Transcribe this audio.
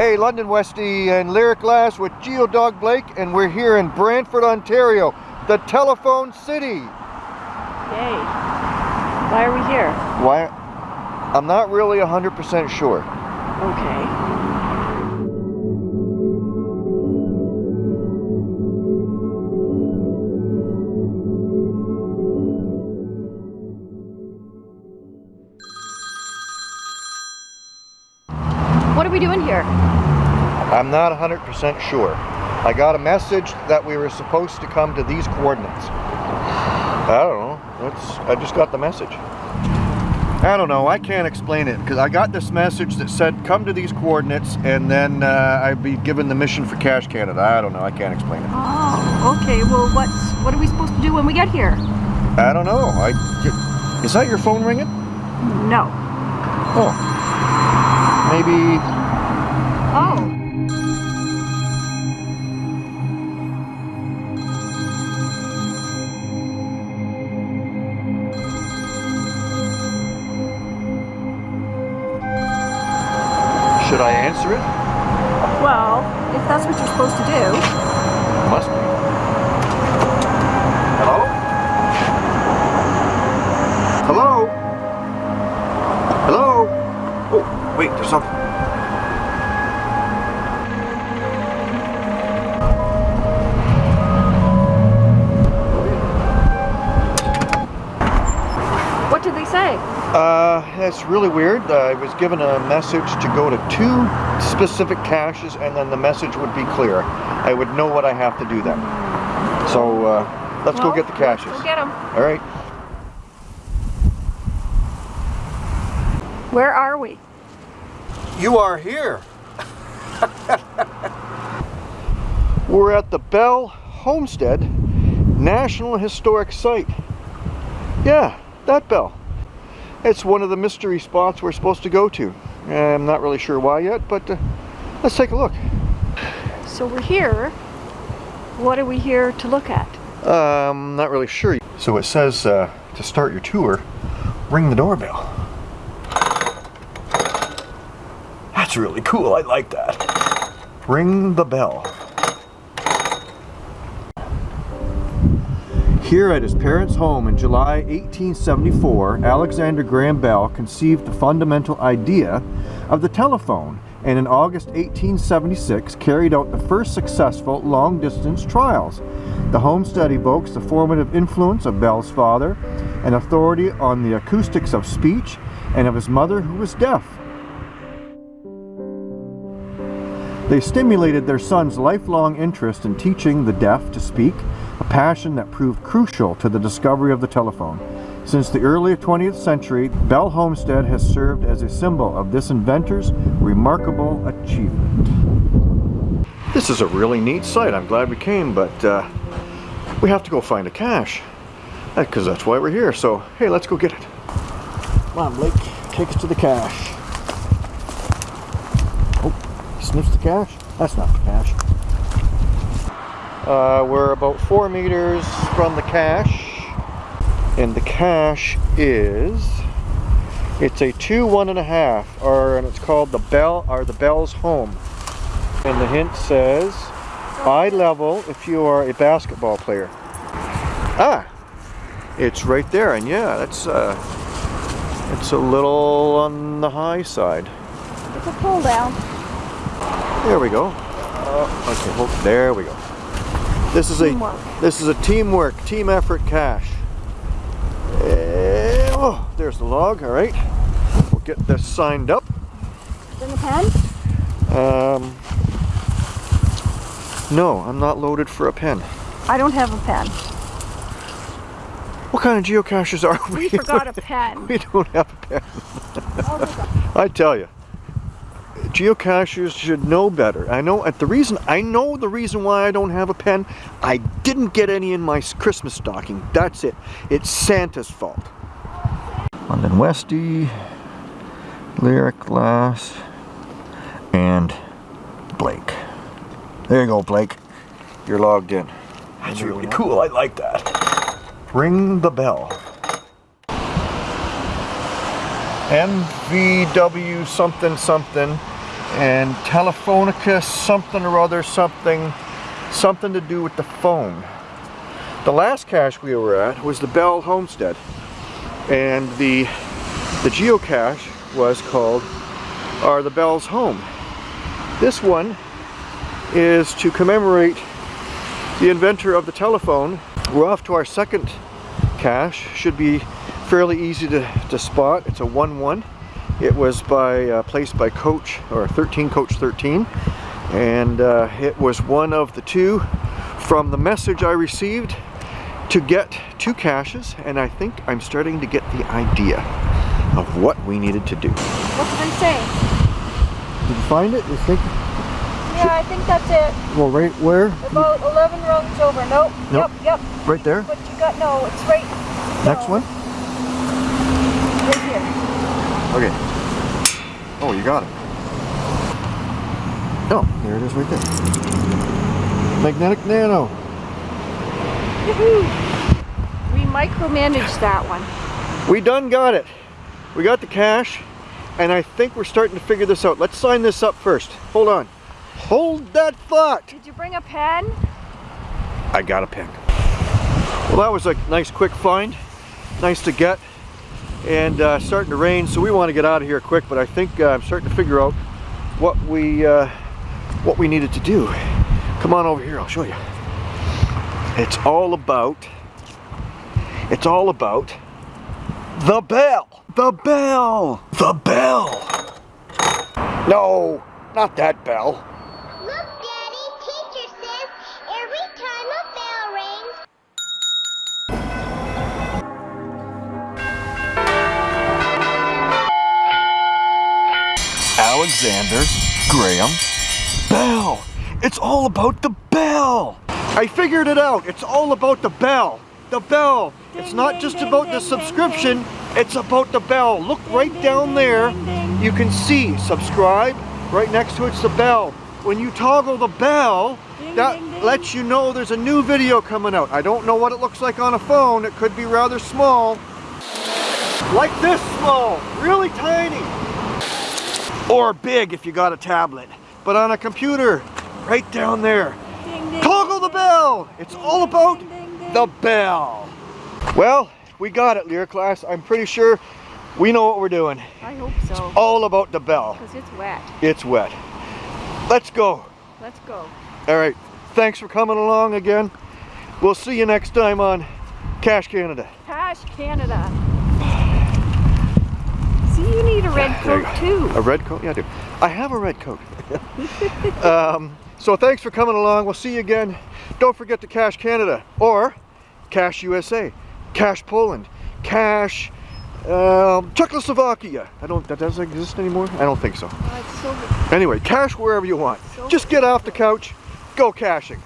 Hey, London Westy and Lyric Glass with Geodog Blake, and we're here in Brantford, Ontario, the Telephone City. Yay. Why are we here? Why? I'm not really 100% sure. Okay. I'm not 100% sure. I got a message that we were supposed to come to these coordinates. I don't know. That's, I just got the message. I don't know. I can't explain it because I got this message that said come to these coordinates and then uh, I'd be given the mission for Cache Canada. I don't know. I can't explain it. Oh, okay. Well, what's what are we supposed to do when we get here? I don't know. I is that your phone ringing? No. Oh. Maybe answer it? Well, if that's what you're supposed to do. Must be. Hello? Hello? Hello? Oh, wait, there's something. That's really weird. Uh, I was given a message to go to two specific caches and then the message would be clear. I would know what I have to do then. So, uh, let's Well, go get the caches. Go get them. All right. Where are we? You are here. We're at the Bell Homestead National Historic Site. Yeah, that bell. It's one of the mystery spots we're supposed to go to. I'm not really sure why yet, but uh, let's take a look. So we're here. What are we here to look at? Um, not really sure. So it says uh, to start your tour, ring the doorbell. That's really cool. I like that. Ring the bell. Here at his parents' home in July 1874, Alexander Graham Bell conceived the fundamental idea of the telephone and in August 1876 carried out the first successful long-distance trials. The homestead evokes the formative influence of Bell's father, an authority on the acoustics of speech, and of his mother who was deaf. They stimulated their son's lifelong interest in teaching the deaf to speak, a passion that proved crucial to the discovery of the telephone. Since the early 20th century, Bell Homestead has served as a symbol of this inventor's remarkable achievement. This is a really neat site. I'm glad we came, but uh, we have to go find a cache. Because that's why we're here. So, hey, let's go get it. Come on, Blake. Take us to the cache. Oh, he sniffs the cache? That's not the cache. Uh, we're about four meters from the cache. And the cache is, it's a two one and a half, or and it's called the Bell, or the Bell's Home. And the hint says, eye level if you are a basketball player. Ah, it's right there, and yeah, that's uh, it's a little on the high side. It's a pull down. There we go. Uh, okay, hold, there we go. This is Teamwork. a this is a teamwork, team effort cache. Eh, oh, there's the log. All right, we'll get this signed up. In the pen? Um, no, I'm not loaded for a pen. I don't have a pen. What kind of geocaches are we? We forgot a pen. we don't have a pen. Oh, I tell you, geocachers should know better. I know at the reason I know the reason why I don't have a pen. I didn't get any in my Christmas stocking. That's it. It's Santa's fault. London Westy, Lyric Glass, and Blake. There you go, Blake. You're logged in. That's really cool. I like that. Ring the bell. MVW something something and Telefonica something or other, something, something to do with the phone. The last cache we were at was the Bell Homestead, and the the geocache was called "Are the Bells Home?" This one is to commemorate the inventor of the telephone. We're off to our second cache. Should be fairly easy to, to spot. It's a 1-1. It was by uh, placed by Coach or 13 Coach 13, and uh, it was one of the two from the message I received to get two caches, and I think I'm starting to get the idea of what we needed to do. What did they say? Did you find it? You think? Yeah, I think that's it. Well, right where? About 11 rungs over. Nope. Nope. Yep, yep. Right there? What you got? No, it's right. Next no, one? Right here. Okay. Oh, you got it. Oh, there it is right there. Magnetic Nano. We micromanaged that one. We done got it. We got the cache, and I think we're starting to figure this out. Let's sign this up first. Hold on. Hold that thought. Did you bring a pen? I got a pen. Well, that was a nice quick find. Nice to get. And uh, starting to rain, so we want to get out of here quick, but I think uh, I'm starting to figure out what we, uh, what we needed to do. Come on over here, I'll show you. It's all about, it's all about the bell. The bell. The bell. No, not that bell. Alexander Graham Bell. It's all about the bell. I figured it out. It's all about the bell. The bell. it's not just about the subscription. It's about the bell. Look right down there. You can see subscribe. Right next to it's the bell. When you toggle the bell, that lets you know there's a new video coming out. I don't know what it looks like on a phone. It could be rather small. Like this small, really tiny. Or big if you got a tablet. But on a computer, right down there. Ding, ding, Toggle the bell. It's ding, all about the bell. Well, we got it, Lyric Glass. I'm pretty sure we know what we're doing. I hope so. All about the bell. Because it's wet. It's wet. Let's go. Let's go. All right. Thanks for coming along again. We'll see you next time on Cache Canada. Cache Canada. You need a red coat too. A red coat? Yeah, I do. I have a red coat. um, so thanks for coming along. We'll see you again. Don't forget to Cache Canada or Cache USA, Cache Poland, Cache um, Czechoslovakia. I don't. That doesn't exist anymore. I don't think so. It's so Anyway, cache wherever you want. So- Just get off the couch, go caching.